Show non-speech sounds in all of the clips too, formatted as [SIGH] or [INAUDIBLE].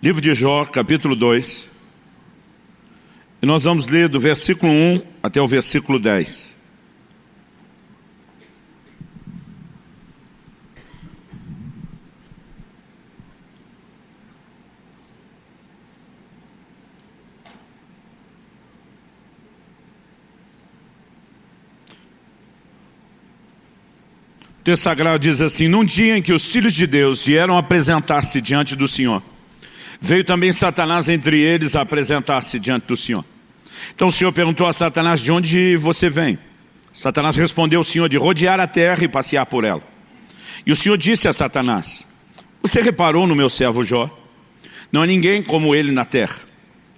Livro de Jó, capítulo 2. E nós vamos ler do versículo 1 até o versículo 10. O texto sagrado diz assim, num dia em que os filhos de Deus vieram apresentar-se diante do Senhor, veio também Satanás entre eles a apresentar-se diante do Senhor. Então o Senhor perguntou a Satanás, de onde você vem? Satanás respondeu ao Senhor, de rodear a terra e passear por ela. E o Senhor disse a Satanás, você reparou no meu servo Jó? Não há ninguém como ele na terra.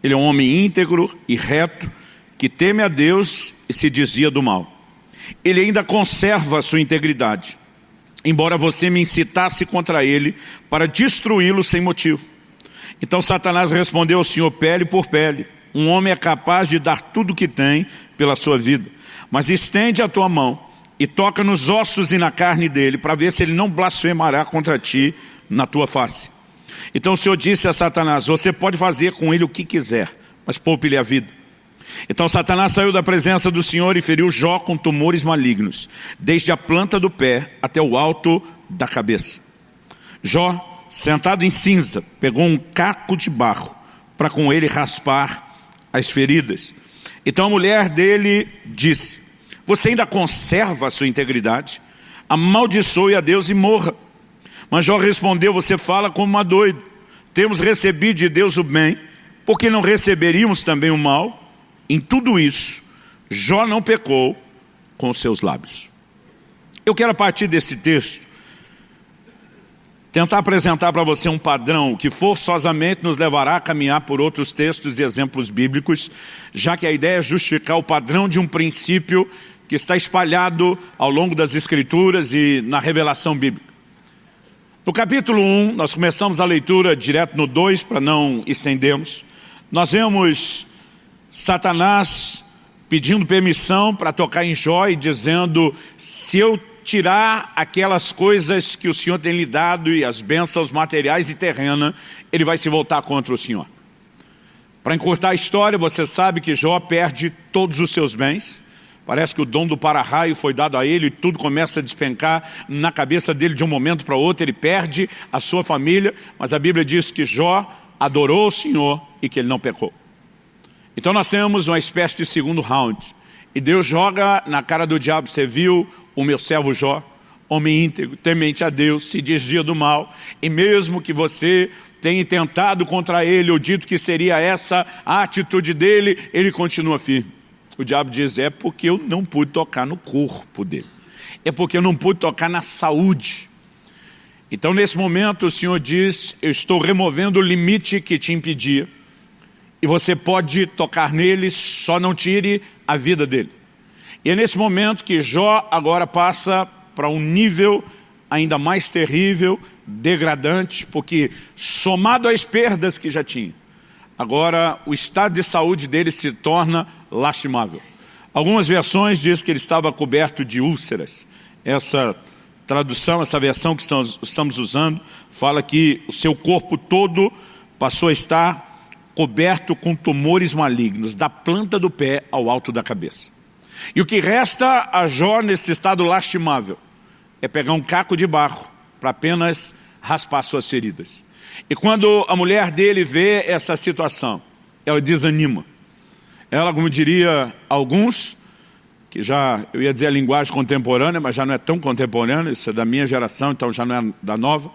Ele é um homem íntegro e reto, que teme a Deus e se desvia do mal. Ele ainda conserva a sua integridade embora você me incitasse contra ele para destruí-lo sem motivo. Então Satanás respondeu ao Senhor pele por pele, um homem é capaz de dar tudo o que tem pela sua vida, mas estende a tua mão e toca nos ossos e na carne dele, para ver se ele não blasfemará contra ti na tua face. Então o Senhor disse a Satanás, você pode fazer com ele o que quiser, mas poupe-lhe a vida. Então Satanás saiu da presença do Senhor e feriu Jó com tumores malignos, desde a planta do pé até o alto da cabeça. Jó, sentado em cinza, pegou um caco de barro para com ele raspar as feridas. Então a mulher dele disse, você ainda conserva a sua integridade? Amaldiçoe a Deus e morra. Mas Jó respondeu, você fala como uma doida. Temos recebido de Deus o bem, porque não receberíamos também o mal? Em tudo isso, Jó não pecou com os seus lábios. Eu quero a partir desse texto tentar apresentar para você um padrão que forçosamente nos levará a caminhar por outros textos e exemplos bíblicos, já que a ideia é justificar o padrão de um princípio que está espalhado ao longo das escrituras e na revelação bíblica. No capítulo 1, nós começamos a leitura direto no 2, para não estendermos. Nós vemos Satanás pedindo permissão para tocar em Jó e dizendo, se eu tirar aquelas coisas que o Senhor tem lhe dado e as bênçãos materiais e terrenas, ele vai se voltar contra o Senhor. Para encurtar a história, você sabe que Jó perde todos os seus bens, Parece que o dom do para-raio foi dado a ele e tudo começa a despencar na cabeça dele de um momento para outro. Ele perde a sua família, mas a Bíblia diz que Jó adorou o Senhor e que ele não pecou. Então nós temos uma espécie de segundo round. E Deus joga na cara do diabo, você viu o meu servo Jó, homem íntegro, temente a Deus, se desvia do mal, e mesmo que você tenha tentado contra ele, ou dito que seria essa a atitude dele, ele continua firme. O diabo diz, é porque eu não pude tocar no corpo dele. É porque eu não pude tocar na saúde. Então nesse momento o Senhor diz, eu estou removendo o limite que te impedia e você pode tocar nele, só não tire a vida dele. E é nesse momento que Jó agora passa para um nível ainda mais terrível, degradante, porque somado às perdas que já tinha, agora o estado de saúde dele se torna lastimável. Algumas versões dizem que ele estava coberto de úlceras. Essa tradução, essa versão que estamos usando, fala que o seu corpo todo passou a estar coberto com tumores malignos, da planta do pé ao alto da cabeça. E o que resta a Jó nesse estado lastimável é pegar um caco de barro para apenas raspar suas feridas. E quando a mulher dele vê essa situação, ela desanima. Ela, como diria alguns, que já, eu ia dizer a linguagem contemporânea, mas já não é tão contemporânea, isso é da minha geração, então já não é da nova,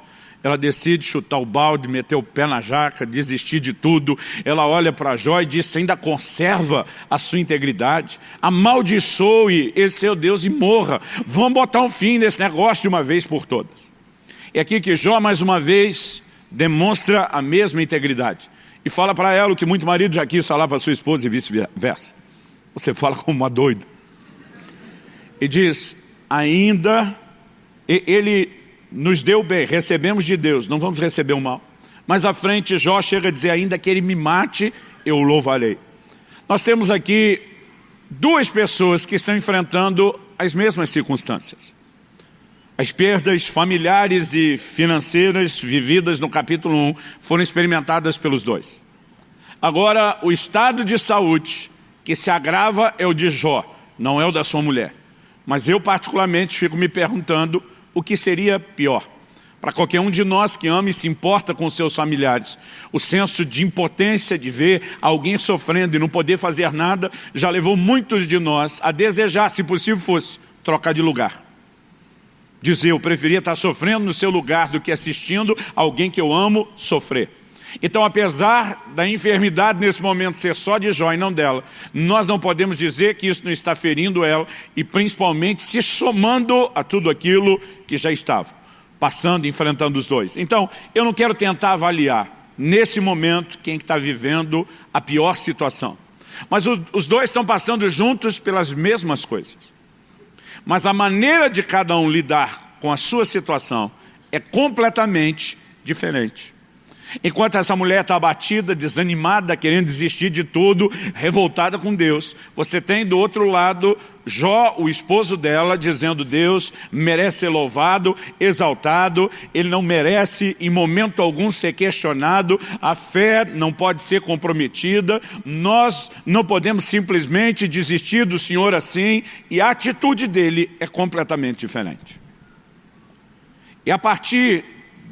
ela decide chutar o balde, meter o pé na jaca, desistir de tudo. Ela olha para Jó e diz, ainda conserva a sua integridade. Amaldiçoe esse seu Deus e morra. Vamos botar um fim nesse negócio de uma vez por todas. É aqui que Jó, mais uma vez, demonstra a mesma integridade. E fala para ela o que muito marido já quis falar para sua esposa e vice-versa. Você fala como uma doida. E diz, ainda, ele nos deu bem, recebemos de Deus, não vamos receber o mal. Mas à frente Jó chega a dizer ainda que ele me mate, eu o louvarei. Nós temos aqui duas pessoas que estão enfrentando as mesmas circunstâncias. As perdas familiares e financeiras vividas no capítulo 1 foram experimentadas pelos dois. Agora, o estado de saúde que se agrava é o de Jó, não é o da sua mulher. Mas eu particularmente fico me perguntando o que seria pior. Para qualquer um de nós que ama e se importa com seus familiares, o senso de impotência de ver alguém sofrendo e não poder fazer nada, já levou muitos de nós a desejar, se possível fosse, trocar de lugar. Dizer, eu preferia estar sofrendo no seu lugar do que assistindo alguém que eu amo sofrer. Então, apesar da enfermidade nesse momento ser só de Jó e não dela, nós não podemos dizer que isso não está ferindo ela e principalmente se somando a tudo aquilo que já estava, passando, enfrentando os dois. Então, eu não quero tentar avaliar nesse momento quem está vivendo a pior situação. Mas o, os dois estão passando juntos pelas mesmas coisas. Mas a maneira de cada um lidar com a sua situação é completamente diferente. Enquanto essa mulher está abatida, desanimada, querendo desistir de tudo, revoltada com Deus, você tem do outro lado Jó, o esposo dela, dizendo Deus merece ser louvado, exaltado, ele não merece em momento algum ser questionado, a fé não pode ser comprometida, nós não podemos simplesmente desistir do Senhor assim, e a atitude dele é completamente diferente. E a partir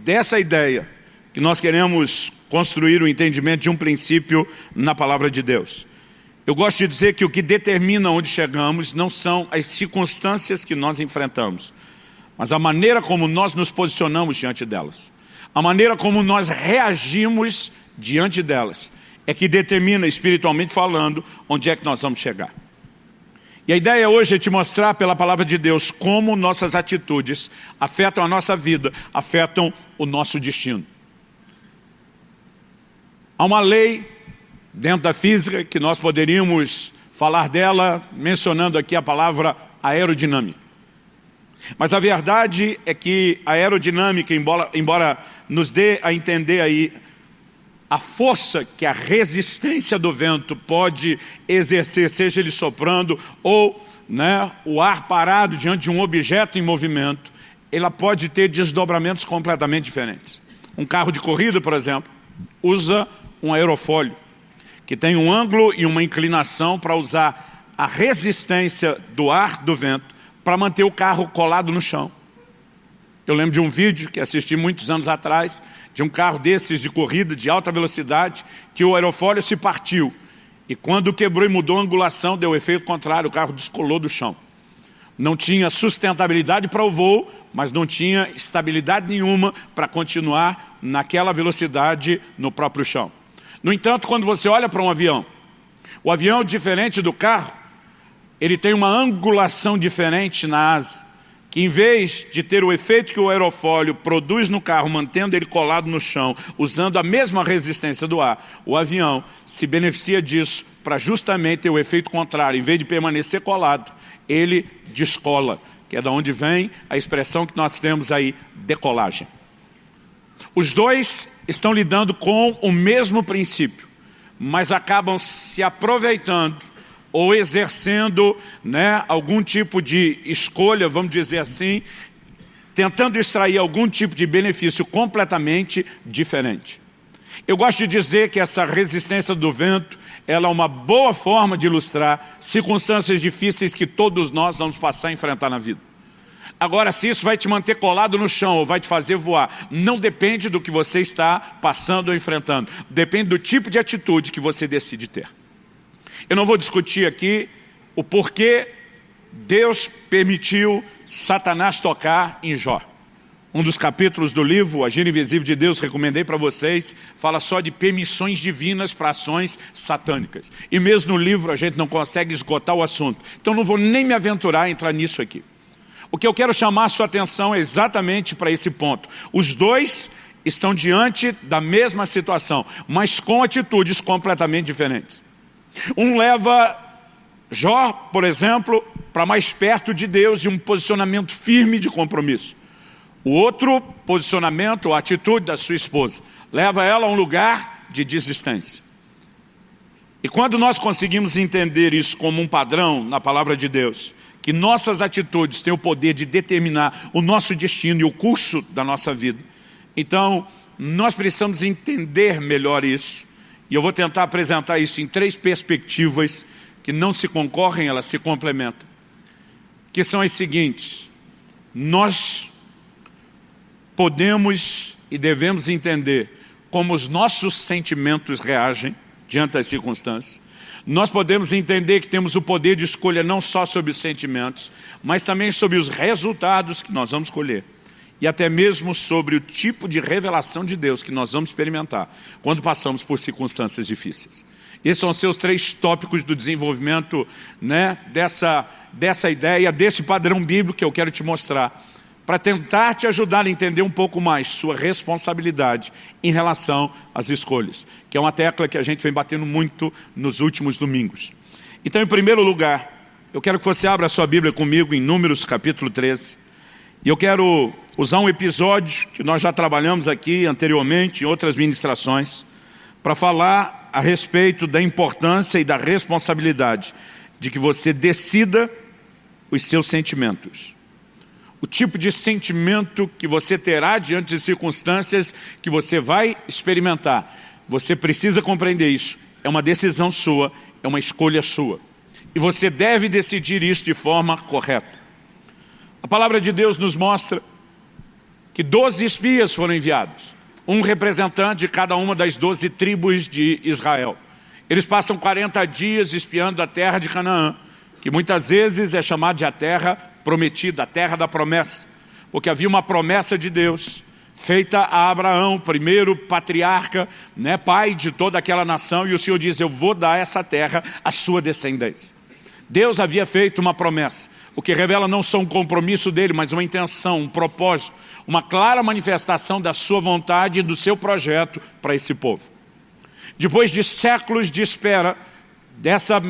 dessa ideia, que nós queremos construir o entendimento de um princípio na palavra de Deus. Eu gosto de dizer que o que determina onde chegamos não são as circunstâncias que nós enfrentamos, mas a maneira como nós nos posicionamos diante delas. A maneira como nós reagimos diante delas é que determina, espiritualmente falando, onde é que nós vamos chegar. E a ideia hoje é te mostrar pela palavra de Deus como nossas atitudes afetam a nossa vida, afetam o nosso destino. Há uma lei dentro da física que nós poderíamos falar dela mencionando aqui a palavra aerodinâmica. Mas a verdade é que a aerodinâmica, embora, embora nos dê a entender aí a força que a resistência do vento pode exercer, seja ele soprando ou né, o ar parado diante de um objeto em movimento, ela pode ter desdobramentos completamente diferentes. Um carro de corrida, por exemplo, usa um aerofólio, que tem um ângulo e uma inclinação para usar a resistência do ar, do vento, para manter o carro colado no chão. Eu lembro de um vídeo que assisti muitos anos atrás, de um carro desses de corrida de alta velocidade, que o aerofólio se partiu. E quando quebrou e mudou a angulação, deu efeito contrário, o carro descolou do chão. Não tinha sustentabilidade para o voo, mas não tinha estabilidade nenhuma para continuar naquela velocidade no próprio chão. No entanto, quando você olha para um avião, o avião, diferente do carro, ele tem uma angulação diferente na asa, que em vez de ter o efeito que o aerofólio produz no carro, mantendo ele colado no chão, usando a mesma resistência do ar, o avião se beneficia disso para justamente ter o efeito contrário. Em vez de permanecer colado, ele descola, que é da onde vem a expressão que nós temos aí, decolagem. Os dois estão lidando com o mesmo princípio, mas acabam se aproveitando ou exercendo né, algum tipo de escolha, vamos dizer assim, tentando extrair algum tipo de benefício completamente diferente. Eu gosto de dizer que essa resistência do vento, ela é uma boa forma de ilustrar circunstâncias difíceis que todos nós vamos passar a enfrentar na vida. Agora, se isso vai te manter colado no chão ou vai te fazer voar, não depende do que você está passando ou enfrentando. Depende do tipo de atitude que você decide ter. Eu não vou discutir aqui o porquê Deus permitiu Satanás tocar em Jó. Um dos capítulos do livro, Agir Invisível de Deus, recomendei para vocês, fala só de permissões divinas para ações satânicas. E mesmo no livro a gente não consegue esgotar o assunto. Então não vou nem me aventurar a entrar nisso aqui. O que eu quero chamar a sua atenção é exatamente para esse ponto. Os dois estão diante da mesma situação, mas com atitudes completamente diferentes. Um leva Jó, por exemplo, para mais perto de Deus e um posicionamento firme de compromisso. O outro posicionamento, a atitude da sua esposa, leva ela a um lugar de desistência. E quando nós conseguimos entender isso como um padrão na palavra de Deus, que nossas atitudes têm o poder de determinar o nosso destino e o curso da nossa vida. Então, nós precisamos entender melhor isso. E eu vou tentar apresentar isso em três perspectivas que não se concorrem, elas se complementam. Que são as seguintes. Nós podemos e devemos entender como os nossos sentimentos reagem diante das circunstâncias. Nós podemos entender que temos o poder de escolha não só sobre os sentimentos, mas também sobre os resultados que nós vamos escolher. E até mesmo sobre o tipo de revelação de Deus que nós vamos experimentar quando passamos por circunstâncias difíceis. Esses são os seus três tópicos do desenvolvimento né, dessa, dessa ideia, desse padrão bíblico que eu quero te mostrar para tentar te ajudar a entender um pouco mais sua responsabilidade em relação às escolhas, que é uma tecla que a gente vem batendo muito nos últimos domingos. Então, em primeiro lugar, eu quero que você abra a sua Bíblia comigo em Números capítulo 13, e eu quero usar um episódio que nós já trabalhamos aqui anteriormente em outras ministrações, para falar a respeito da importância e da responsabilidade de que você decida os seus sentimentos o tipo de sentimento que você terá diante de circunstâncias que você vai experimentar. Você precisa compreender isso. É uma decisão sua, é uma escolha sua. E você deve decidir isso de forma correta. A palavra de Deus nos mostra que doze espias foram enviados. Um representante de cada uma das doze tribos de Israel. Eles passam 40 dias espiando a terra de Canaã, que muitas vezes é chamada de a terra prometida, a terra da promessa, porque havia uma promessa de Deus feita a Abraão, primeiro patriarca, né, pai de toda aquela nação, e o Senhor diz, eu vou dar essa terra à sua descendência. Deus havia feito uma promessa, o que revela não só um compromisso dele, mas uma intenção, um propósito, uma clara manifestação da sua vontade e do seu projeto para esse povo. Depois de séculos de espera dessa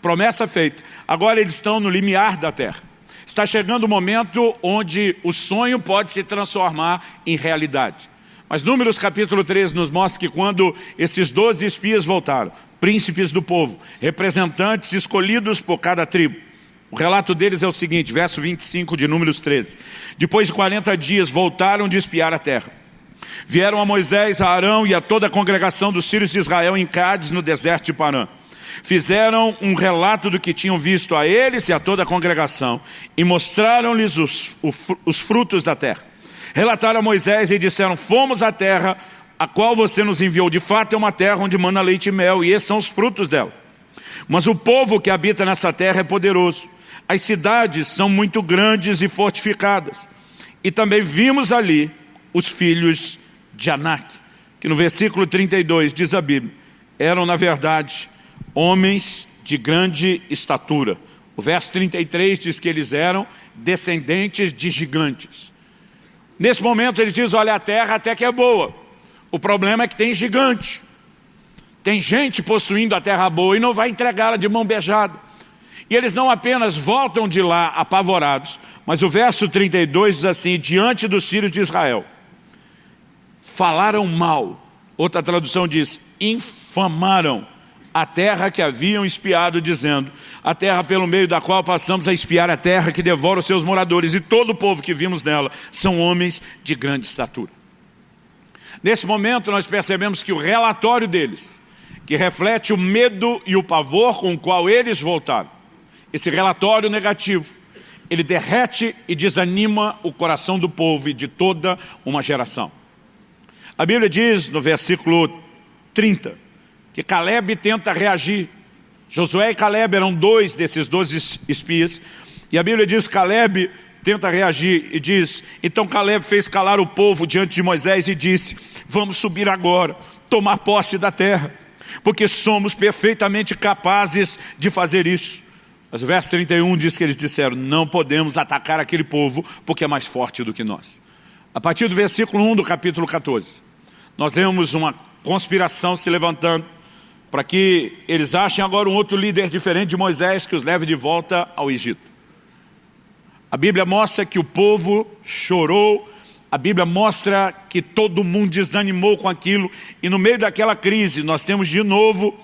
promessa feita, agora eles estão no limiar da terra. Está chegando o momento onde o sonho pode se transformar em realidade. Mas Números capítulo 13 nos mostra que quando esses doze espias voltaram, príncipes do povo, representantes escolhidos por cada tribo, o relato deles é o seguinte, verso 25 de Números 13. Depois de 40 dias voltaram de espiar a terra. Vieram a Moisés, a Arão e a toda a congregação dos filhos de Israel em Cádiz, no deserto de Parã. Fizeram um relato do que tinham visto a eles e a toda a congregação e mostraram-lhes os, os frutos da terra. Relataram a Moisés e disseram, fomos à terra a qual você nos enviou. De fato é uma terra onde manda leite e mel e esses são os frutos dela. Mas o povo que habita nessa terra é poderoso. As cidades são muito grandes e fortificadas. E também vimos ali os filhos de Anak, que no versículo 32 diz a Bíblia, eram na verdade homens de grande estatura. O verso 33 diz que eles eram descendentes de gigantes. Nesse momento ele diz, olha, a terra até que é boa. O problema é que tem gigante. Tem gente possuindo a terra boa e não vai entregá-la de mão beijada. E eles não apenas voltam de lá apavorados, mas o verso 32 diz assim, diante dos filhos de Israel, falaram mal. Outra tradução diz, infamaram a terra que haviam espiado, dizendo, a terra pelo meio da qual passamos a espiar a terra que devora os seus moradores, e todo o povo que vimos nela são homens de grande estatura. Nesse momento nós percebemos que o relatório deles, que reflete o medo e o pavor com o qual eles voltaram, esse relatório negativo, ele derrete e desanima o coração do povo e de toda uma geração. A Bíblia diz no versículo 30, que Caleb tenta reagir. Josué e Caleb eram dois desses doze espias. E a Bíblia diz Caleb tenta reagir e diz, então Caleb fez calar o povo diante de Moisés e disse, vamos subir agora, tomar posse da terra, porque somos perfeitamente capazes de fazer isso. Mas o verso 31 diz que eles disseram, não podemos atacar aquele povo porque é mais forte do que nós. A partir do versículo 1 do capítulo 14, nós vemos uma conspiração se levantando para que eles achem agora um outro líder diferente de Moisés que os leve de volta ao Egito. A Bíblia mostra que o povo chorou, a Bíblia mostra que todo mundo desanimou com aquilo, e no meio daquela crise nós temos de novo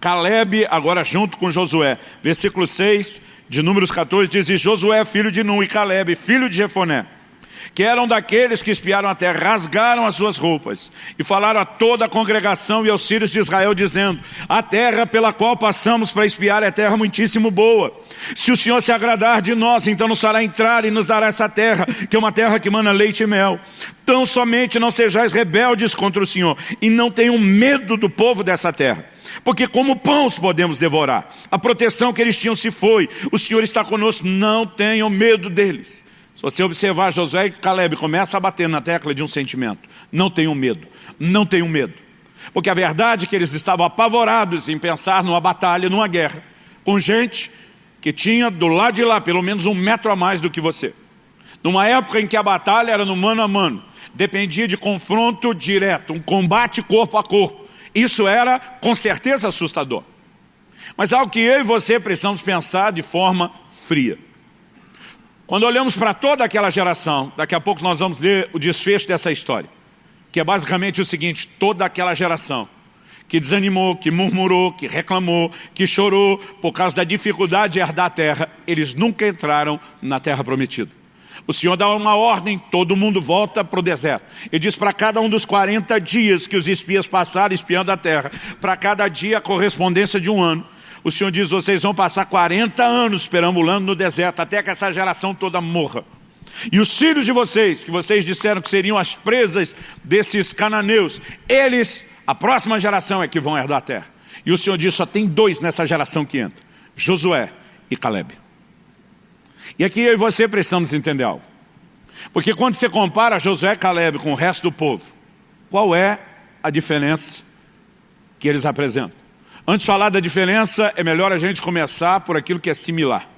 Caleb, agora junto com Josué. Versículo 6 de Números 14 diz, e Josué, filho de Nun, e Caleb, filho de Jefoné, que eram daqueles que espiaram a terra, rasgaram as suas roupas e falaram a toda a congregação e aos filhos de Israel, dizendo, a terra pela qual passamos para espiar é terra muitíssimo boa. Se o Senhor se agradar de nós, então nos fará entrar e nos dará essa terra, que é uma terra que mana leite e mel. Tão somente não sejais rebeldes contra o Senhor e não tenham medo do povo dessa terra. Porque como pão os podemos devorar. A proteção que eles tinham se foi. O Senhor está conosco, não tenham medo deles. Se você observar Josué e Caleb, começa a bater na tecla de um sentimento. Não tenham medo, não tenham medo. Porque a verdade é que eles estavam apavorados em pensar numa batalha, numa guerra, com gente que tinha do lado de lá pelo menos um metro a mais do que você. Numa época em que a batalha era no mano a mano, dependia de confronto direto, um combate corpo a corpo. Isso era com certeza assustador. Mas algo que eu e você precisamos pensar de forma fria. Quando olhamos para toda aquela geração, daqui a pouco nós vamos ler o desfecho dessa história, que é basicamente o seguinte, toda aquela geração que desanimou, que murmurou, que reclamou, que chorou por causa da dificuldade de herdar a terra, eles nunca entraram na terra prometida. O Senhor dá uma ordem, todo mundo volta para o deserto. E diz para cada um dos 40 dias que os espias passaram espiando a terra, para cada dia a correspondência de um ano, o Senhor diz, vocês vão passar 40 anos perambulando no deserto, até que essa geração toda morra. E os filhos de vocês, que vocês disseram que seriam as presas desses cananeus, eles, a próxima geração é que vão herdar a terra. E o Senhor diz, só tem dois nessa geração que entra, Josué e Caleb. E aqui eu e você precisamos entender algo. Porque quando você compara Josué e Caleb com o resto do povo, qual é a diferença que eles apresentam? Antes de falar da diferença, é melhor a gente começar por aquilo que é similar.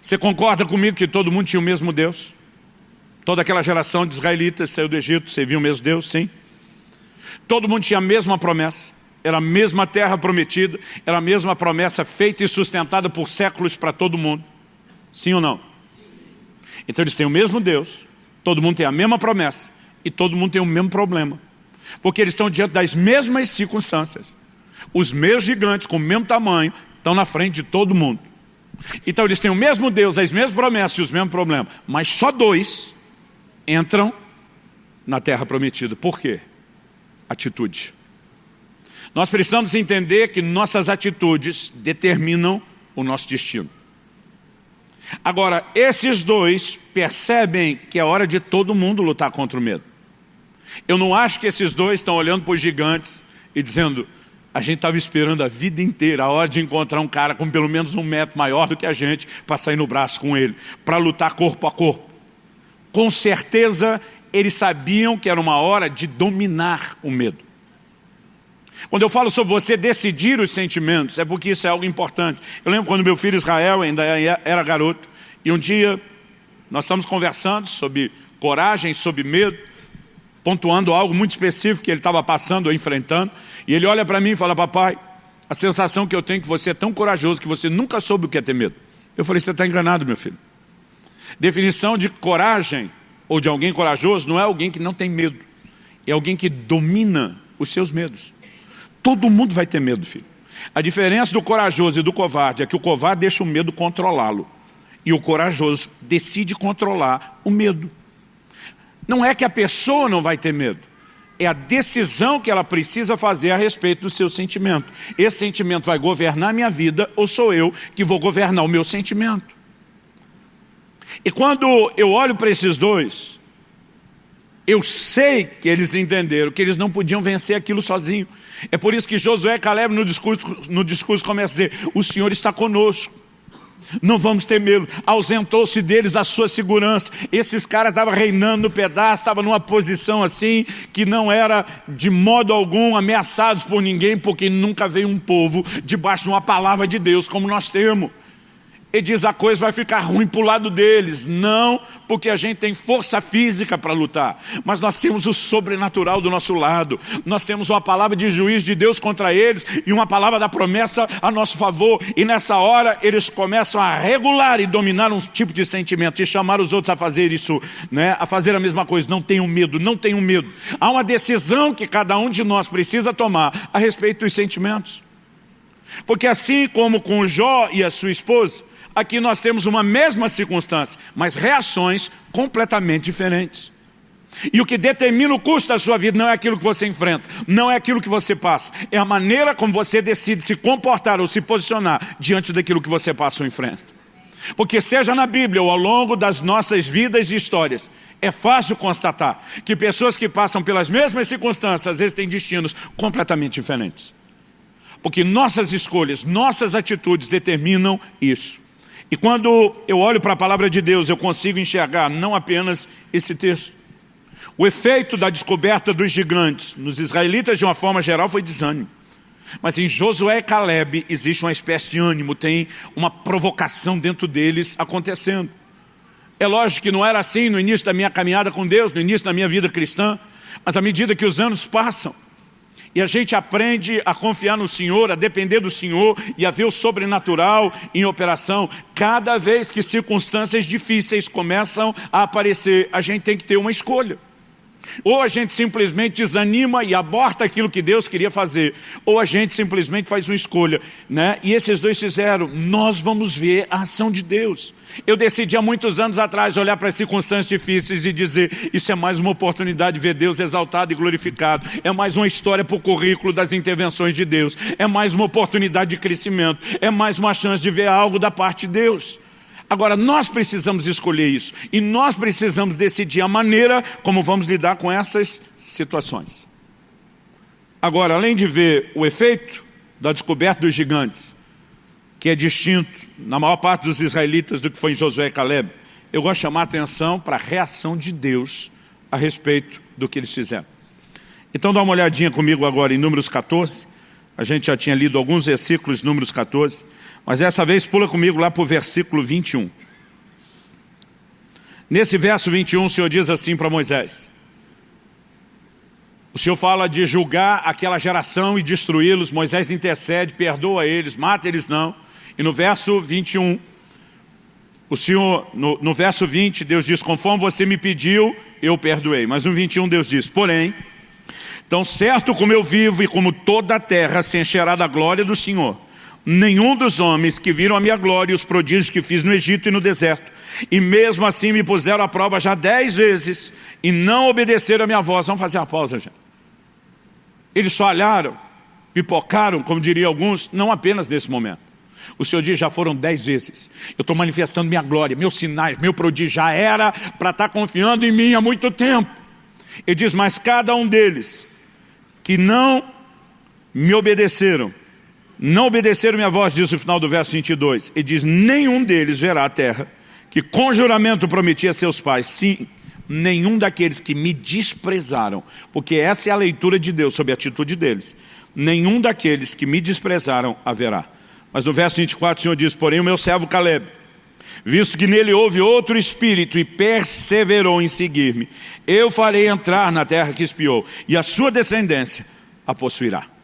Você concorda comigo que todo mundo tinha o mesmo Deus? Toda aquela geração de israelitas saiu do Egito, serviu o mesmo Deus, sim. Todo mundo tinha a mesma promessa, era a mesma terra prometida, era a mesma promessa feita e sustentada por séculos para todo mundo. Sim ou não? Então eles têm o mesmo Deus, todo mundo tem a mesma promessa e todo mundo tem o mesmo problema. Porque eles estão diante das mesmas circunstâncias. Os meus gigantes, com o mesmo tamanho, estão na frente de todo mundo. Então eles têm o mesmo Deus, as mesmas promessas e os mesmos problemas. Mas só dois entram na terra prometida. Por quê? Atitude. Nós precisamos entender que nossas atitudes determinam o nosso destino. Agora, esses dois percebem que é hora de todo mundo lutar contra o medo. Eu não acho que esses dois estão olhando para os gigantes e dizendo, a gente estava esperando a vida inteira a hora de encontrar um cara com pelo menos um metro maior do que a gente para sair no braço com ele, para lutar corpo a corpo. Com certeza eles sabiam que era uma hora de dominar o medo. Quando eu falo sobre você decidir os sentimentos, é porque isso é algo importante. Eu lembro quando meu filho Israel ainda era garoto, e um dia nós estamos conversando sobre coragem, sobre medo, pontuando algo muito específico que ele estava passando ou enfrentando. E ele olha para mim e fala, papai, a sensação que eu tenho é que você é tão corajoso que você nunca soube o que é ter medo. Eu falei, você está enganado, meu filho. Definição de coragem ou de alguém corajoso não é alguém que não tem medo. É alguém que domina os seus medos. Todo mundo vai ter medo, filho. A diferença do corajoso e do covarde é que o covarde deixa o medo controlá-lo. E o corajoso decide controlar o medo. Não é que a pessoa não vai ter medo. É a decisão que ela precisa fazer a respeito do seu sentimento. Esse sentimento vai governar a minha vida ou sou eu que vou governar o meu sentimento? E quando eu olho para esses dois, eu sei que eles entenderam que eles não podiam vencer aquilo sozinho. É por isso que Josué e Caleb no discurso, no discurso começa a dizer, o Senhor está conosco não vamos ter medo. Ausentou-se deles a sua segurança. Esses caras estavam reinando no pedaço, estavam numa posição assim, que não era de modo algum ameaçados por ninguém, porque nunca veio um povo debaixo de uma palavra de Deus como nós temos. E diz a coisa vai ficar ruim para o lado deles. Não, porque a gente tem força física para lutar. Mas nós temos o sobrenatural do nosso lado. Nós temos uma palavra de juiz de Deus contra eles e uma palavra da promessa a nosso favor. E nessa hora eles começam a regular e dominar um tipo de sentimento e chamar os outros a fazer isso, né? a fazer a mesma coisa. Não tenham medo, não tenham medo. Há uma decisão que cada um de nós precisa tomar a respeito dos sentimentos. Porque assim como com Jó e a sua esposa, aqui nós temos uma mesma circunstância, mas reações completamente diferentes. E o que determina o custo da sua vida não é aquilo que você enfrenta, não é aquilo que você passa, é a maneira como você decide se comportar ou se posicionar diante daquilo que você passa ou enfrenta. Porque seja na Bíblia ou ao longo das nossas vidas e histórias, é fácil constatar que pessoas que passam pelas mesmas circunstâncias, às vezes têm destinos completamente diferentes. Porque nossas escolhas, nossas atitudes determinam isso. E quando eu olho para a palavra de Deus, eu consigo enxergar não apenas esse texto. O efeito da descoberta dos gigantes nos israelitas, de uma forma geral, foi desânimo. Mas em Josué e Caleb existe uma espécie de ânimo, tem uma provocação dentro deles acontecendo. É lógico que não era assim no início da minha caminhada com Deus, no início da minha vida cristã, mas à medida que os anos passam, e a gente aprende a confiar no Senhor, a depender do Senhor e a ver o sobrenatural em operação. Cada vez que circunstâncias difíceis começam a aparecer, a gente tem que ter uma escolha. Ou a gente simplesmente desanima e aborta aquilo que Deus queria fazer, ou a gente simplesmente faz uma escolha. Né? E esses dois fizeram, nós vamos ver a ação de Deus. Eu decidi há muitos anos atrás olhar para as circunstâncias difíceis e dizer, isso é mais uma oportunidade de ver Deus exaltado e glorificado, é mais uma história para o currículo das intervenções de Deus, é mais uma oportunidade de crescimento, é mais uma chance de ver algo da parte de Deus. Agora, nós precisamos escolher isso. E nós precisamos decidir a maneira como vamos lidar com essas situações. Agora, além de ver o efeito da descoberta dos gigantes, que é distinto na maior parte dos israelitas do que foi em Josué e Caleb, eu gosto de chamar a atenção para a reação de Deus a respeito do que eles fizeram. Então dá uma olhadinha comigo agora em Números 14, a gente já tinha lido alguns versículos Números 14, mas dessa vez pula comigo lá para o versículo 21. Nesse verso 21 o Senhor diz assim para Moisés. O Senhor fala de julgar aquela geração e destruí-los. Moisés intercede, perdoa eles, mata eles não. E no verso 21, o Senhor, no, no verso 20, Deus diz, conforme você me pediu, eu perdoei. Mas no 21 Deus diz, porém, tão certo como eu vivo e como toda a terra se encherá da glória do Senhor, nenhum dos homens que viram a minha glória e os prodígios que fiz no Egito e no deserto, e mesmo assim me puseram à prova já dez vezes, e não obedeceram a minha voz. Vamos fazer uma pausa, gente. Eles só olharam, pipocaram, como diriam alguns, não apenas nesse momento. O Senhor diz, já foram dez vezes. Eu estou manifestando minha glória, meus sinais, meu prodígio. Já era para estar tá confiando em mim há muito tempo. Ele diz, mas cada um deles que não me obedeceram, não obedeceram minha voz, diz o final do verso 22. E diz, nenhum deles verá a terra, que com juramento prometi a seus pais. Sim, nenhum daqueles que me desprezaram, porque essa é a leitura de Deus sobre a atitude deles. Nenhum daqueles que me desprezaram haverá. Mas no verso 24 o Senhor diz, porém o meu servo Caleb, visto que nele houve outro espírito e perseverou em seguir-me, eu farei entrar na terra que espiou, e a sua descendência a possuirá.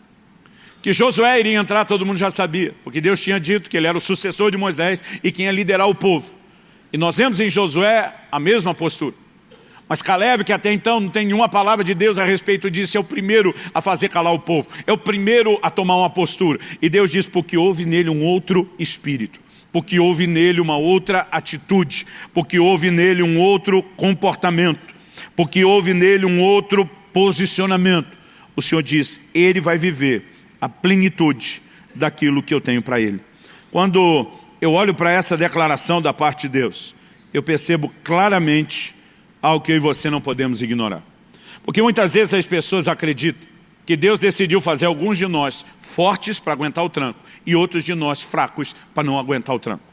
Que Josué iria entrar, todo mundo já sabia, porque Deus tinha dito que ele era o sucessor de Moisés e quem ia liderar o povo. E nós vemos em Josué a mesma postura. Mas Caleb, que até então não tem nenhuma palavra de Deus a respeito disso, é o primeiro a fazer calar o povo, é o primeiro a tomar uma postura. E Deus diz, porque houve nele um outro espírito, porque houve nele uma outra atitude, porque houve nele um outro comportamento, porque houve nele um outro posicionamento. O Senhor diz, ele vai viver a plenitude daquilo que eu tenho para ele. Quando eu olho para essa declaração da parte de Deus, eu percebo claramente algo que eu e você não podemos ignorar. Porque muitas vezes as pessoas acreditam que Deus decidiu fazer alguns de nós fortes para aguentar o tranco e outros de nós fracos para não aguentar o tranco.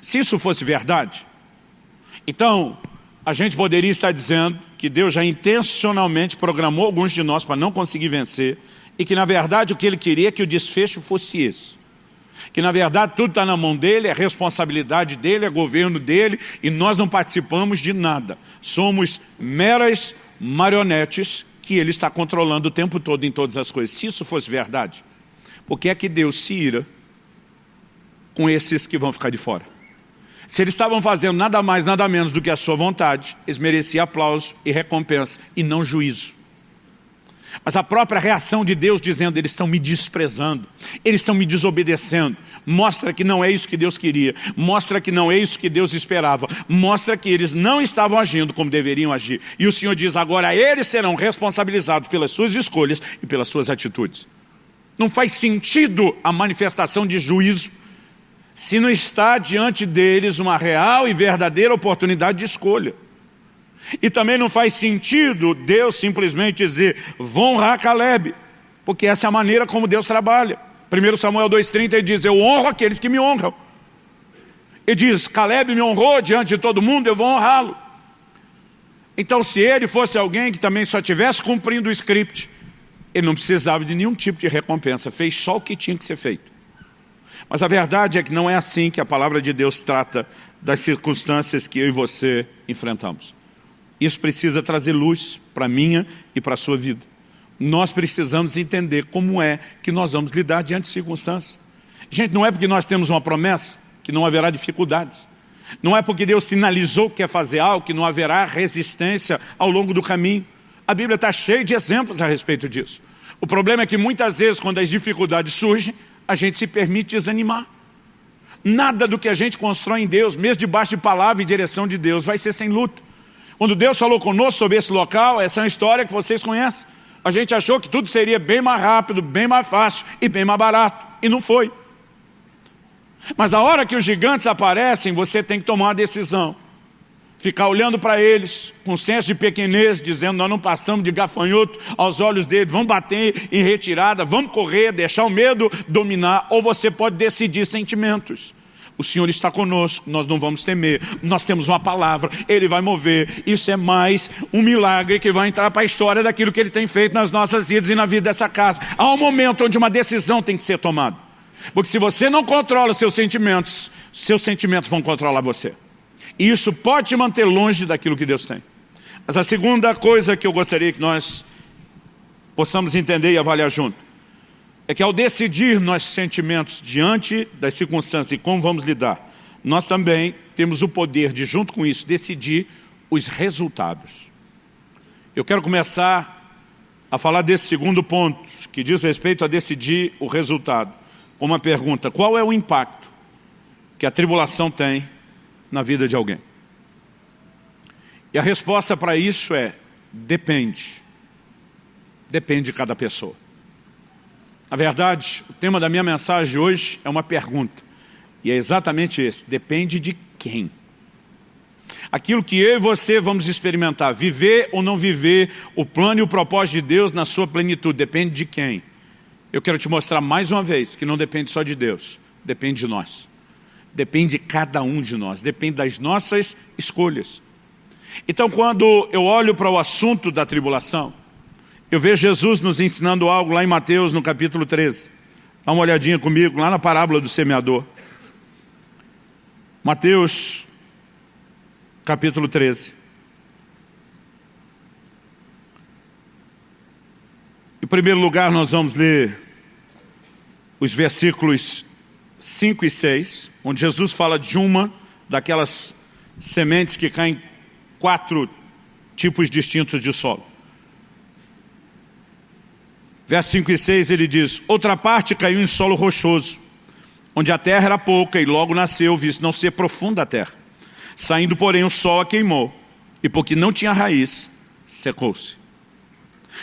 Se isso fosse verdade, então a gente poderia estar dizendo que Deus já intencionalmente programou alguns de nós para não conseguir vencer e que na verdade o que ele queria é que o desfecho fosse esse. Que na verdade tudo está na mão dele, é responsabilidade dele, é governo dele e nós não participamos de nada. Somos meras marionetes que ele está controlando o tempo todo em todas as coisas. Se isso fosse verdade, por que é que Deus se ira com esses que vão ficar de fora? Se eles estavam fazendo nada mais, nada menos do que a sua vontade, eles mereciam aplauso e recompensa e não juízo. Mas a própria reação de Deus dizendo, eles estão me desprezando, eles estão me desobedecendo, mostra que não é isso que Deus queria, mostra que não é isso que Deus esperava, mostra que eles não estavam agindo como deveriam agir. E o Senhor diz, agora eles serão responsabilizados pelas suas escolhas e pelas suas atitudes. Não faz sentido a manifestação de juízo se não está diante deles uma real e verdadeira oportunidade de escolha. E também não faz sentido Deus simplesmente dizer, vão honrar Caleb, porque essa é a maneira como Deus trabalha. 1 Samuel 2,30 ele diz, eu honro aqueles que me honram. Ele diz, Caleb me honrou diante de todo mundo, eu vou honrá-lo. Então se ele fosse alguém que também só estivesse cumprindo o script, ele não precisava de nenhum tipo de recompensa, fez só o que tinha que ser feito. Mas a verdade é que não é assim que a palavra de Deus trata das circunstâncias que eu e você enfrentamos. Isso precisa trazer luz para a minha e para a sua vida. Nós precisamos entender como é que nós vamos lidar diante de circunstâncias. Gente, não é porque nós temos uma promessa que não haverá dificuldades. Não é porque Deus sinalizou que quer fazer algo que não haverá resistência ao longo do caminho. A Bíblia está cheia de exemplos a respeito disso. O problema é que muitas vezes, quando as dificuldades surgem, a gente se permite desanimar. Nada do que a gente constrói em Deus, mesmo debaixo de palavra e direção de Deus, vai ser sem luta. Quando Deus falou conosco sobre esse local, essa é uma história que vocês conhecem. A gente achou que tudo seria bem mais rápido, bem mais fácil e bem mais barato. E não foi. Mas a hora que os gigantes aparecem, você tem que tomar uma decisão. Ficar olhando para eles, com senso de pequenez, dizendo, nós não passamos de gafanhoto aos olhos deles, vamos bater em retirada, vamos correr, deixar o medo dominar, ou você pode decidir sentimentos. O Senhor está conosco, nós não vamos temer. Nós temos uma palavra, Ele vai mover. Isso é mais um milagre que vai entrar para a história daquilo que Ele tem feito nas nossas vidas e na vida dessa casa. Há um momento onde uma decisão tem que ser tomada. Porque se você não controla seus sentimentos, seus sentimentos vão controlar você. E isso pode te manter longe daquilo que Deus tem. Mas a segunda coisa que eu gostaria que nós possamos entender e avaliar junto é que ao decidir nossos sentimentos diante das circunstâncias e como vamos lidar, nós também temos o poder de, junto com isso, decidir os resultados. Eu quero começar a falar desse segundo ponto, que diz respeito a decidir o resultado, com uma pergunta, qual é o impacto que a tribulação tem na vida de alguém? E a resposta para isso é, depende. Depende de cada pessoa. Na verdade, o tema da minha mensagem hoje é uma pergunta. E é exatamente esse, depende de quem. Aquilo que eu e você vamos experimentar, viver ou não viver o plano e o propósito de Deus na sua plenitude, depende de quem. Eu quero te mostrar mais uma vez que não depende só de Deus, depende de nós. Depende de cada um de nós, depende das nossas escolhas. Então quando eu olho para o assunto da tribulação, eu vejo Jesus nos ensinando algo lá em Mateus, no capítulo 13. Dá uma olhadinha comigo, lá na parábola do semeador. Mateus, capítulo 13. Em primeiro lugar, nós vamos ler os versículos 5 e 6, onde Jesus fala de uma daquelas sementes que caem quatro tipos distintos de solo. Verso 5 e 6 ele diz, outra parte caiu em solo rochoso, onde a terra era pouca e logo nasceu, visto não ser profunda a terra. Saindo, porém, o sol a queimou, e porque não tinha raiz, secou-se.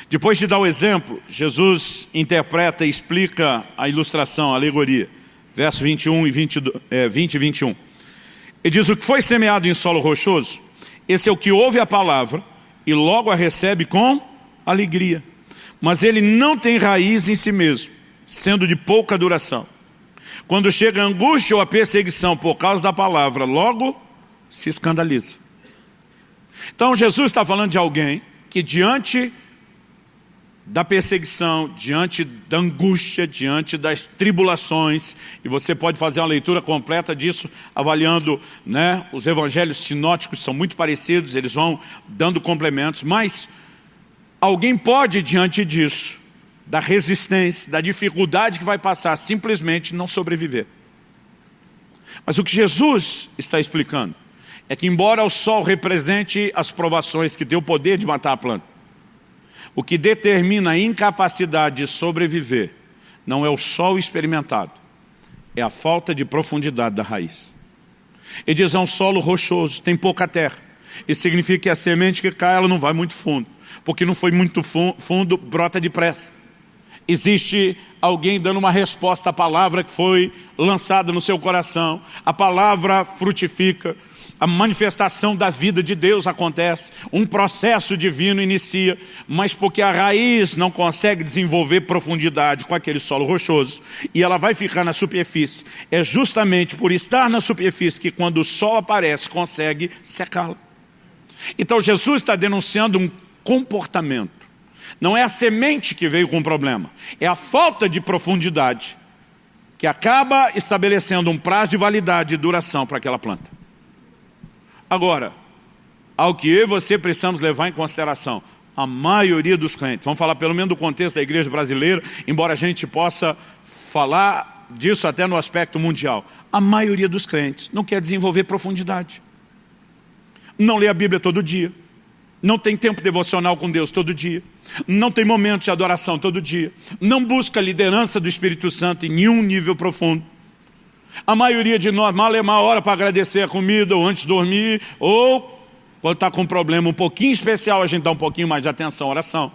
Depois de dar o exemplo, Jesus interpreta e explica a ilustração, a alegoria. Verso 21 e 20, é, 20 e 21. Ele diz, o que foi semeado em solo rochoso, esse é o que ouve a palavra e logo a recebe com alegria mas ele não tem raiz em si mesmo, sendo de pouca duração. Quando chega a angústia ou a perseguição por causa da palavra, logo se escandaliza. Então Jesus está falando de alguém que diante da perseguição, diante da angústia, diante das tribulações, e você pode fazer uma leitura completa disso, avaliando né, os evangelhos sinóticos, são muito parecidos, eles vão dando complementos, mas Alguém pode, diante disso, da resistência, da dificuldade que vai passar, simplesmente não sobreviver. Mas o que Jesus está explicando é que embora o sol represente as provações que tem o poder de matar a planta, O que determina a incapacidade de sobreviver não é o sol experimentado, é a falta de profundidade da raiz. Ele diz, é um solo rochoso, tem pouca terra. Isso significa que a semente que cai, ela não vai muito fundo. Porque não foi muito fundo, brota depressa. Existe alguém dando uma resposta à palavra que foi lançada no seu coração. A palavra frutifica, a manifestação da vida de Deus acontece, um processo divino inicia, mas porque a raiz não consegue desenvolver profundidade com aquele solo rochoso, e ela vai ficar na superfície, é justamente por estar na superfície que quando o sol aparece, consegue secá-la. Então Jesus está denunciando um comportamento, não é a semente que veio com o problema, é a falta de profundidade, que acaba estabelecendo um prazo de validade e duração para aquela planta. Agora, ao que eu e você precisamos levar em consideração, a maioria dos crentes, vamos falar pelo menos do contexto da igreja brasileira, embora a gente possa falar disso até no aspecto mundial, a maioria dos crentes não quer desenvolver profundidade. Não lê a Bíblia todo dia, não tem tempo devocional com Deus todo dia, não tem momento de adoração todo dia, não busca a liderança do Espírito Santo em nenhum nível profundo, a maioria de nós mal é uma hora para agradecer a comida ou antes de dormir, ou quando está com um problema um pouquinho especial, a gente dá um pouquinho mais de atenção à oração.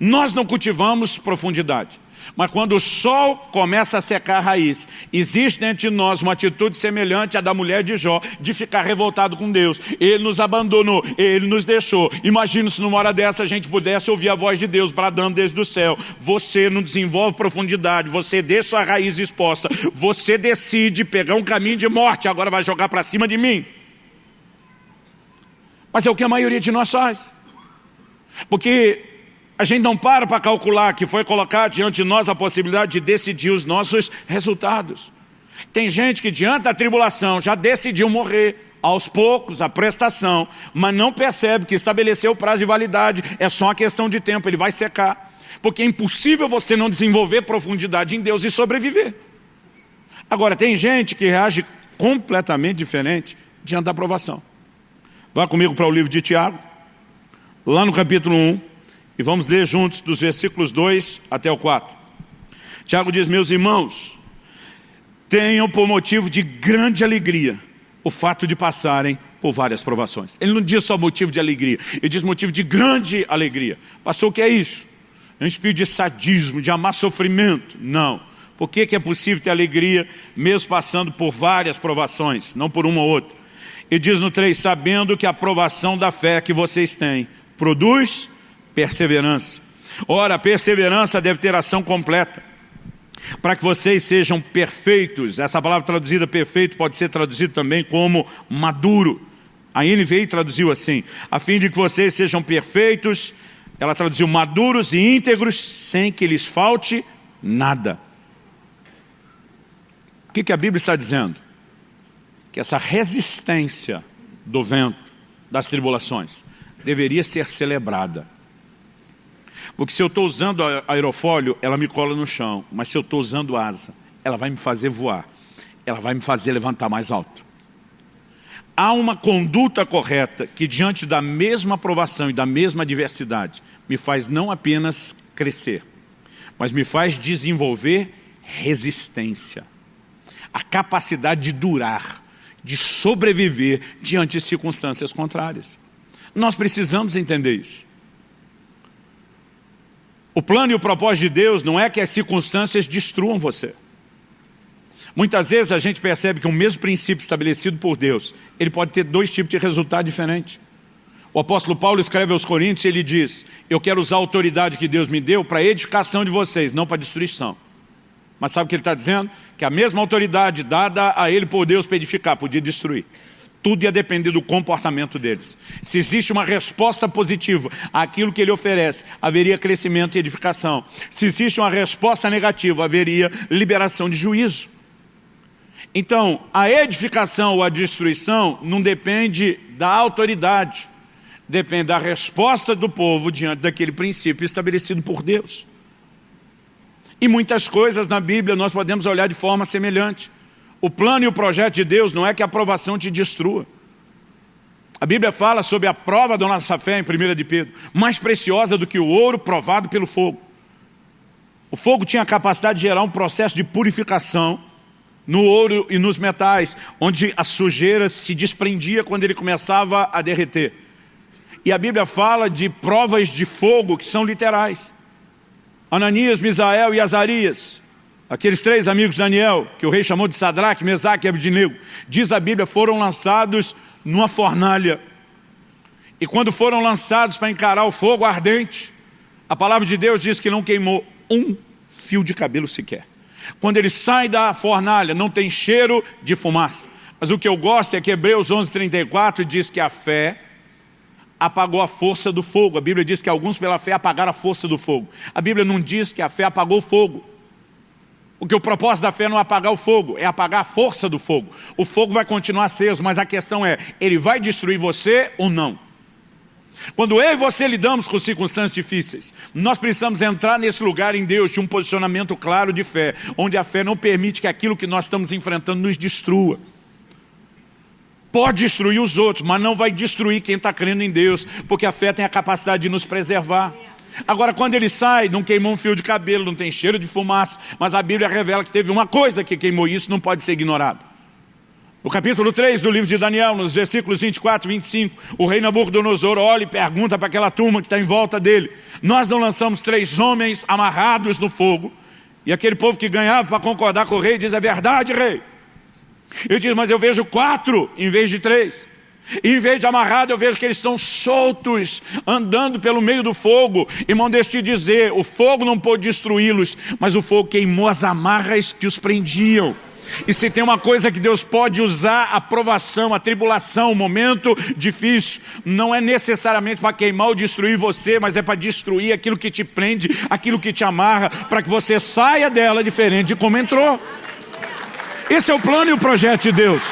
Nós não cultivamos profundidade. Mas quando o sol começa a secar a raiz, existe dentro de nós uma atitude semelhante à da mulher de Jó, de ficar revoltado com Deus. Ele nos abandonou, Ele nos deixou. Imagina se numa hora dessa a gente pudesse ouvir a voz de Deus bradando desde o céu. Você não desenvolve profundidade, você deixa a raiz exposta, você decide pegar um caminho de morte, agora vai jogar para cima de mim. Mas é o que a maioria de nós faz. Porque a gente não para para calcular que foi colocar diante de nós a possibilidade de decidir os nossos resultados. Tem gente que diante da tribulação já decidiu morrer, aos poucos, a prestação, mas não percebe que estabeleceu o prazo de validade, é só uma questão de tempo, ele vai secar. Porque é impossível você não desenvolver profundidade em Deus e sobreviver. Agora, tem gente que reage completamente diferente diante da aprovação. Vá comigo para o livro de Tiago, lá no capítulo 1, e vamos ler juntos dos versículos 2 até o 4. Tiago diz, meus irmãos, tenham por motivo de grande alegria o fato de passarem por várias provações. Ele não diz só motivo de alegria, ele diz motivo de grande alegria. Passou o que é isso? É um espírito de sadismo, de amar sofrimento? Não. Por que, que é possível ter alegria mesmo passando por várias provações, não por uma ou outra? Ele diz no 3, sabendo que a provação da fé que vocês têm produz perseverança. Ora, a perseverança deve ter ação completa, para que vocês sejam perfeitos. Essa palavra traduzida perfeito pode ser traduzida também como maduro. A NVI traduziu assim, a fim de que vocês sejam perfeitos, ela traduziu maduros e íntegros, sem que lhes falte nada. O que, que a Bíblia está dizendo? Que essa resistência do vento, das tribulações, deveria ser celebrada. Porque se eu estou usando aerofólio, ela me cola no chão. Mas se eu estou usando asa, ela vai me fazer voar. Ela vai me fazer levantar mais alto. Há uma conduta correta que diante da mesma aprovação e da mesma adversidade me faz não apenas crescer, mas me faz desenvolver resistência. A capacidade de durar, de sobreviver diante de circunstâncias contrárias. Nós precisamos entender isso. O plano e o propósito de Deus não é que as circunstâncias destruam você. Muitas vezes a gente percebe que o mesmo princípio estabelecido por Deus, ele pode ter dois tipos de resultado diferentes. O apóstolo Paulo escreve aos Coríntios e ele diz, eu quero usar a autoridade que Deus me deu para a edificação de vocês, não para a destruição. Mas sabe o que ele está dizendo? Que a mesma autoridade dada a ele por Deus para edificar, podia destruir. Tudo ia depender do comportamento deles. Se existe uma resposta positiva àquilo que ele oferece, haveria crescimento e edificação. Se existe uma resposta negativa, haveria liberação de juízo. Então, a edificação ou a destruição não depende da autoridade, depende da resposta do povo diante daquele princípio estabelecido por Deus. E muitas coisas na Bíblia nós podemos olhar de forma semelhante. O plano e o projeto de Deus não é que a aprovação te destrua. A Bíblia fala sobre a prova da nossa fé em 1 de Pedro, mais preciosa do que o ouro provado pelo fogo. O fogo tinha a capacidade de gerar um processo de purificação no ouro e nos metais, onde a sujeira se desprendia quando ele começava a derreter. E a Bíblia fala de provas de fogo que são literais. Ananias, Misael e Azarias, aqueles três amigos de Daniel, que o rei chamou de Sadraque, Mesaque e Abednego, diz a Bíblia, foram lançados numa fornalha. E quando foram lançados para encarar o fogo ardente, a palavra de Deus diz que não queimou um fio de cabelo sequer. Quando ele sai da fornalha, não tem cheiro de fumaça. Mas o que eu gosto é que Hebreus 11:34 diz que a fé apagou a força do fogo. A Bíblia diz que alguns pela fé apagaram a força do fogo. A Bíblia não diz que a fé apagou o fogo. Porque o propósito da fé não é apagar o fogo, é apagar a força do fogo. O fogo vai continuar aceso, mas a questão é, ele vai destruir você ou não? Quando eu e você lidamos com circunstâncias difíceis, nós precisamos entrar nesse lugar em Deus de um posicionamento claro de fé, onde a fé não permite que aquilo que nós estamos enfrentando nos destrua. Pode destruir os outros, mas não vai destruir quem está crendo em Deus, porque a fé tem a capacidade de nos preservar. Agora, quando ele sai, não queimou um fio de cabelo, não tem cheiro de fumaça, mas a Bíblia revela que teve uma coisa que queimou isso, não pode ser ignorado. No capítulo 3 do livro de Daniel, nos versículos 24 e 25, o rei Nabucodonosor olha e pergunta para aquela turma que está em volta dele, nós não lançamos três homens amarrados no fogo, e aquele povo que ganhava para concordar com o rei diz, é verdade, rei. Ele diz, mas eu vejo quatro em vez de três. E em vez de amarrado, eu vejo que eles estão soltos, andando pelo meio do fogo. Irmão, deixa eu te dizer, o fogo não pôde destruí-los, mas o fogo queimou as amarras que os prendiam. E se tem uma coisa que Deus pode usar, a provação, a tribulação, o momento difícil, não é necessariamente para queimar ou destruir você, mas é para destruir aquilo que te prende, aquilo que te amarra, para que você saia dela diferente de como entrou. Esse é o plano e o projeto de Deus.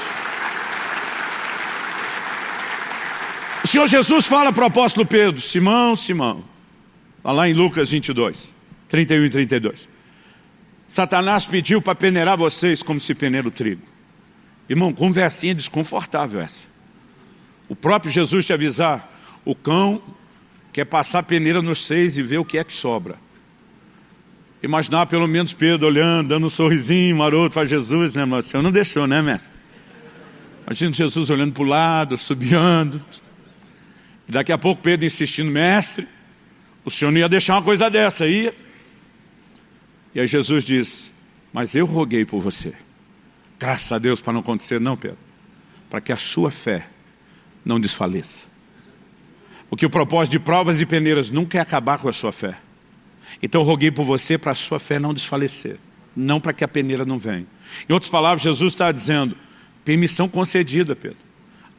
O Senhor Jesus fala para o apóstolo Pedro, Simão, Simão, está lá em Lucas 22, 31 e 32. Satanás pediu para peneirar vocês como se peneira o trigo. Irmão, conversinha desconfortável essa. O próprio Jesus te avisar, o cão quer passar peneira nos seis e ver o que é que sobra. Imaginar pelo menos Pedro olhando, dando um sorrisinho maroto para Jesus, né, mas o Senhor não deixou, né, mestre? Imagina Jesus olhando para o lado, subiando. E daqui a pouco Pedro insistindo, mestre, o Senhor não ia deixar uma coisa dessa, aí. E aí Jesus diz, mas eu roguei por você. Graças a Deus para não acontecer, não, Pedro. Para que a sua fé não desfaleça. Porque o propósito de provas e peneiras nunca é acabar com a sua fé. Então eu roguei por você para a sua fé não desfalecer. Não para que a peneira não venha. Em outras palavras, Jesus está dizendo, permissão concedida, Pedro.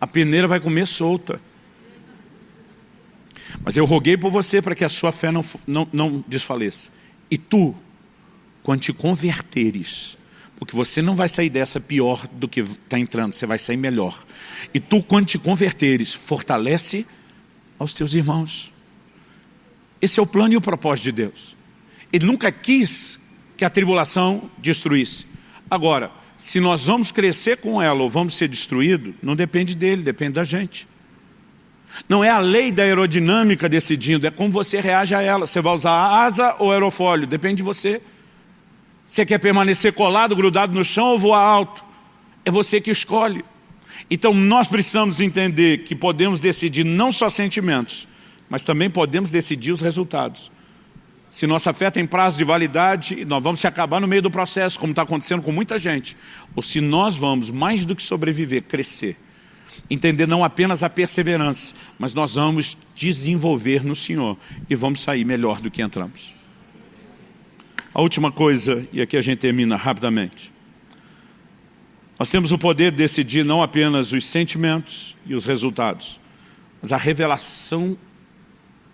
A peneira vai comer solta. Mas eu roguei por você para que a sua fé não, não, não desfaleça. E tu quando te converteres, porque você não vai sair dessa pior do que está entrando, você vai sair melhor. E tu, quando te converteres, fortalece aos teus irmãos. Esse é o plano e o propósito de Deus. Ele nunca quis que a tribulação destruísse. Agora, se nós vamos crescer com ela ou vamos ser destruídos, não depende dele, depende da gente. Não é a lei da aerodinâmica decidindo, é como você reage a ela. Você vai usar asa ou aerofólio, depende de você. Você quer permanecer colado, grudado no chão ou voar alto? É você que escolhe. Então nós precisamos entender que podemos decidir não só sentimentos, mas também podemos decidir os resultados. Se nossa fé tem prazo de validade, nós vamos se acabar no meio do processo, como está acontecendo com muita gente. Ou se nós vamos, mais do que sobreviver, crescer. Entender não apenas a perseverança, mas nós vamos desenvolver no Senhor e vamos sair melhor do que entramos. A última coisa, e aqui a gente termina rapidamente. Nós temos o poder de decidir não apenas os sentimentos e os resultados, mas a revelação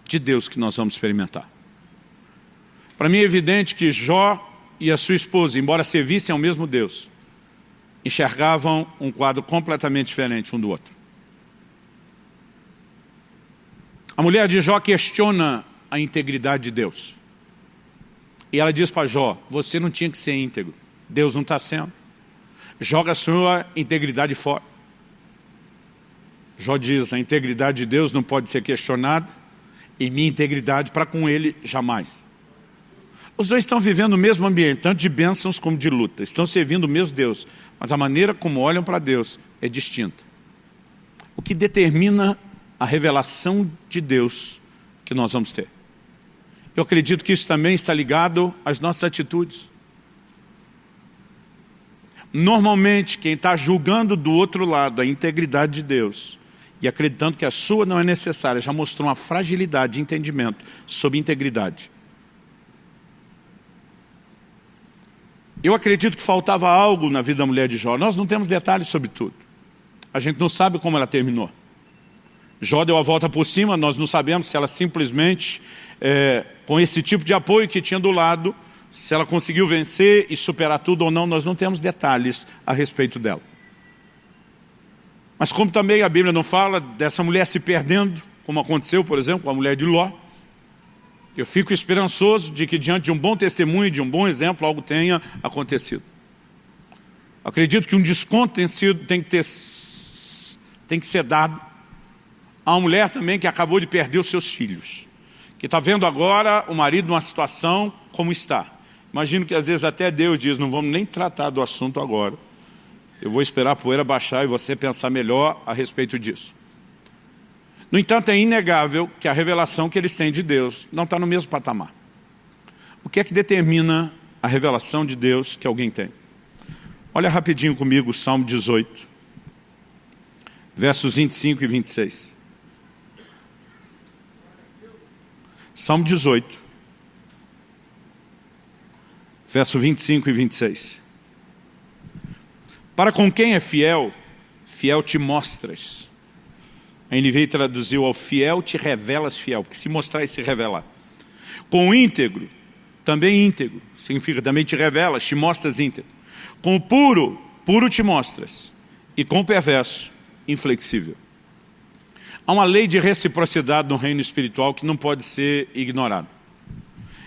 de Deus que nós vamos experimentar. Para mim é evidente que Jó e a sua esposa, embora servissem ao mesmo Deus, enxergavam um quadro completamente diferente um do outro. A mulher de Jó questiona a integridade de Deus. E ela diz para Jó, você não tinha que ser íntegro. Deus não está sendo. Joga a sua integridade fora. Jó diz, a integridade de Deus não pode ser questionada, e minha integridade para com ele jamais. Os dois estão vivendo o mesmo ambiente, tanto de bênçãos como de luta. Estão servindo o mesmo Deus, mas a maneira como olham para Deus é distinta. O que determina a revelação de Deus que nós vamos ter. Eu acredito que isso também está ligado às nossas atitudes. Normalmente, quem está julgando do outro lado a integridade de Deus e acreditando que a sua não é necessária, já mostrou uma fragilidade de entendimento sobre integridade. Eu acredito que faltava algo na vida da mulher de Jó. Nós não temos detalhes sobre tudo. A gente não sabe como ela terminou. Jó deu a volta por cima, nós não sabemos se ela simplesmente, é, com esse tipo de apoio que tinha do lado, se ela conseguiu vencer e superar tudo ou não, nós não temos detalhes a respeito dela. Mas como também a Bíblia não fala dessa mulher se perdendo, como aconteceu, por exemplo, com a mulher de Ló, eu fico esperançoso de que diante de um bom testemunho, de um bom exemplo, algo tenha acontecido. Acredito que um desconto tem, sido, tem, que, ter, tem que ser dado a uma mulher também que acabou de perder os seus filhos, que está vendo agora o marido numa situação como está. Imagino que às vezes até Deus diz, não vamos nem tratar do assunto agora. Eu vou esperar a poeira baixar e você pensar melhor a respeito disso. No entanto, é inegável que a revelação que eles têm de Deus não está no mesmo patamar. O que é que determina a revelação de Deus que alguém tem? Olha rapidinho comigo o Salmo 18, versos 25 e 26. Salmo 18, verso 25 e 26. Para com quem é fiel, fiel te mostras. A NVI traduziu ao fiel te revelas fiel, porque se mostrar e se revelar. Com o íntegro, também íntegro, significa também te revelas, te mostras íntegro. Com o puro, puro te mostras. E com o perverso, inflexível. Há uma lei de reciprocidade no reino espiritual que não pode ser ignorada.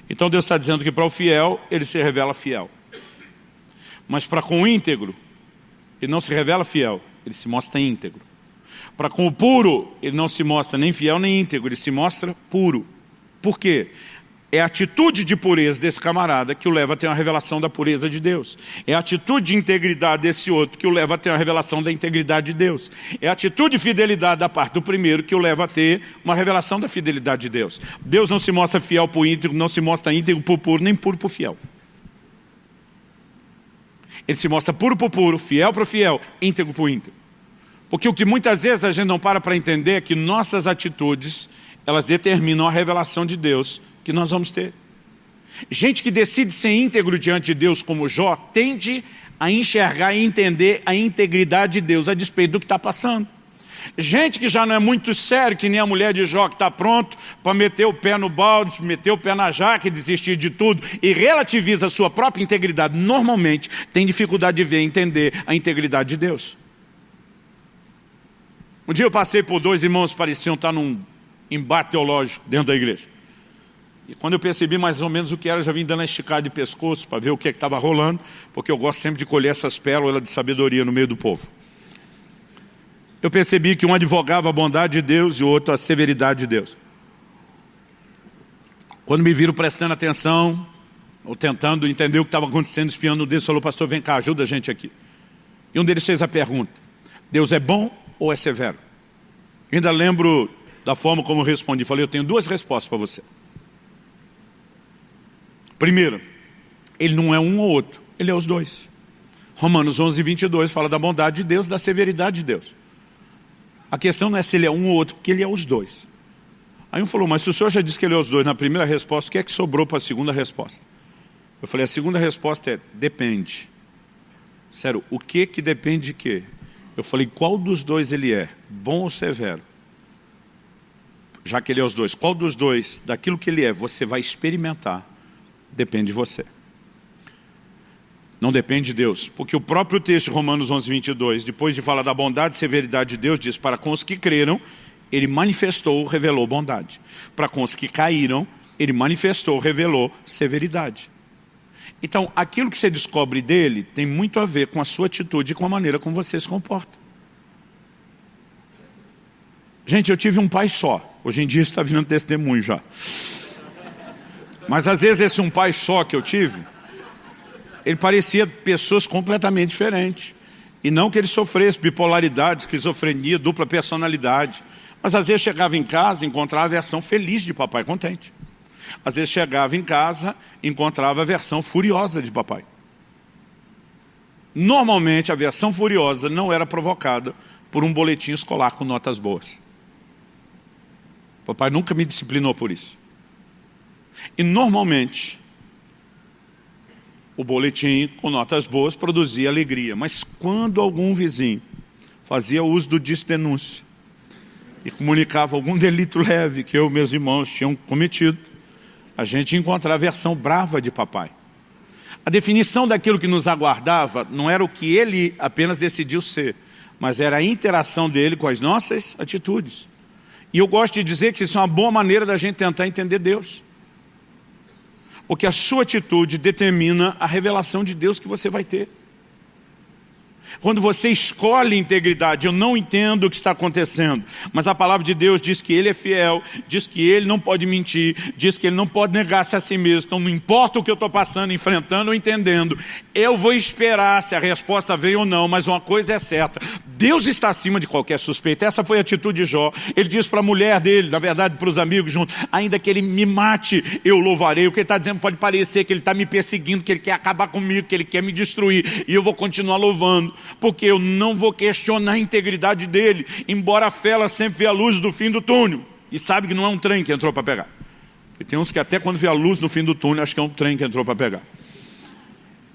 Então Deus está dizendo que para o fiel, ele se revela fiel. Mas para com o íntegro, ele não se revela fiel, ele se mostra íntegro. Para com o puro, ele não se mostra nem fiel nem íntegro, ele se mostra puro. Por quê? É a atitude de pureza desse camarada que o leva a ter uma revelação da pureza de Deus. É a atitude de integridade desse outro que o leva a ter uma revelação da integridade de Deus. É a atitude de fidelidade da parte do primeiro que o leva a ter uma revelação da fidelidade de Deus. Deus não se mostra fiel o íntegro, não se mostra íntegro o puro, nem puro o fiel. Ele se mostra puro o puro, fiel o fiel, íntegro o íntegro. Porque o que muitas vezes a gente não para para entender é que nossas atitudes, elas determinam a revelação de Deus que nós vamos ter. Gente que decide ser íntegro diante de Deus como Jó, tende a enxergar e entender a integridade de Deus a despeito do que está passando. Gente que já não é muito sério, que nem a mulher de Jó, que está pronto para meter o pé no balde, meter o pé na jaca e desistir de tudo, e relativiza a sua própria integridade, normalmente tem dificuldade de ver e entender a integridade de Deus. Um dia eu passei por dois irmãos que pareciam estar num embate teológico dentro da igreja. E quando eu percebi mais ou menos o que era, já vim dando a esticada de pescoço para ver o que é estava rolando, porque eu gosto sempre de colher essas pérolas de sabedoria no meio do povo. Eu percebi que um advogava a bondade de Deus e o outro a severidade de Deus. Quando me viram prestando atenção, ou tentando entender o que estava acontecendo, espiando Deus, falou, pastor, vem cá, ajuda a gente aqui. E um deles fez a pergunta, Deus é bom ou é severo? Ainda lembro da forma como eu respondi, falei, eu tenho duas respostas para você. Primeiro, ele não é um ou outro, ele é os dois. Romanos 11, 22 fala da bondade de Deus, da severidade de Deus. A questão não é se ele é um ou outro, porque ele é os dois. Aí um falou, mas se o senhor já disse que ele é os dois na primeira resposta, o que é que sobrou para a segunda resposta? Eu falei, a segunda resposta é, depende. Sério, o que que depende de quê? Eu falei, qual dos dois ele é? Bom ou severo? Já que ele é os dois, qual dos dois, daquilo que ele é, você vai experimentar Depende de você. Não depende de Deus. Porque o próprio texto Romanos 11, 22, depois de falar da bondade e severidade de Deus, diz, para com os que creram, ele manifestou, revelou bondade. Para com os que caíram, ele manifestou, revelou severidade. Então, aquilo que você descobre dele tem muito a ver com a sua atitude e com a maneira como você se comporta. Gente, eu tive um pai só. Hoje em dia está virando testemunho já. Mas às vezes esse um pai só que eu tive, ele parecia pessoas completamente diferentes. E não que ele sofresse bipolaridade, esquizofrenia, dupla personalidade. Mas às vezes chegava em casa e encontrava a versão feliz de papai contente. Às vezes chegava em casa e encontrava a versão furiosa de papai. Normalmente a versão furiosa não era provocada por um boletim escolar com notas boas. Papai nunca me disciplinou por isso. E normalmente o boletim com notas boas produzia alegria. Mas quando algum vizinho fazia uso do disdenúncio e comunicava algum [LAUGHS] delito leve que eu e meus irmãos tinham cometido, a gente encontrava a versão brava de papai. A definição daquilo que nos aguardava não era o que ele apenas decidiu ser, mas era a interação dele com as nossas atitudes. E eu gosto de dizer que isso é uma boa maneira da gente tentar entender Deus. Porque a sua atitude determina a revelação de Deus que você vai ter. Quando você escolhe integridade, eu não entendo o que está acontecendo, mas a palavra de Deus diz que Ele é fiel, diz que Ele não pode mentir, diz que Ele não pode negar-se a si mesmo. Então não importa o que eu estou passando, enfrentando ou entendendo, eu vou esperar se a resposta veio ou não, mas uma coisa é certa, Deus está acima de qualquer suspeita. Essa foi a atitude de Jó. Ele diz para a mulher dele, na verdade para os amigos juntos, ainda que ele me mate, eu louvarei. O que ele está dizendo pode parecer que ele está me perseguindo, que ele quer acabar comigo, que ele quer me destruir, e eu vou continuar louvando porque eu não vou questionar a integridade dele, embora a fé ela sempre vê a luz do fim do túnel, e sabe que não é um trem que entrou para pegar. E tem uns que até quando vê a luz no fim do túnel, acho que é um trem que entrou para pegar.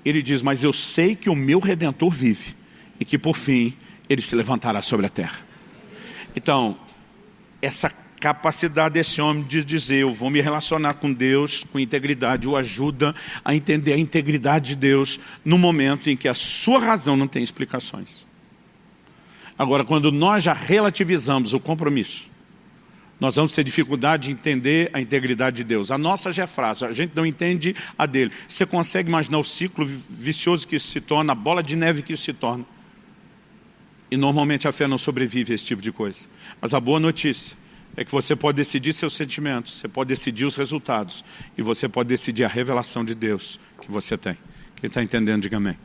Ele diz, mas eu sei que o meu Redentor vive, e que por fim, ele se levantará sobre a terra. Então, essa capacidade desse homem de dizer, eu vou me relacionar com Deus com integridade, o ajuda a entender a integridade de Deus no momento em que a sua razão não tem explicações. Agora, quando nós já relativizamos o compromisso, nós vamos ter dificuldade de entender a integridade de Deus. A nossa já é frágil, a gente não entende a dele. Você consegue imaginar o ciclo vicioso que isso se torna, a bola de neve que isso se torna. E normalmente a fé não sobrevive a esse tipo de coisa. Mas a boa notícia é que você pode decidir seus sentimentos, você pode decidir os resultados e você pode decidir a revelação de Deus que você tem. Quem está entendendo, diga amém.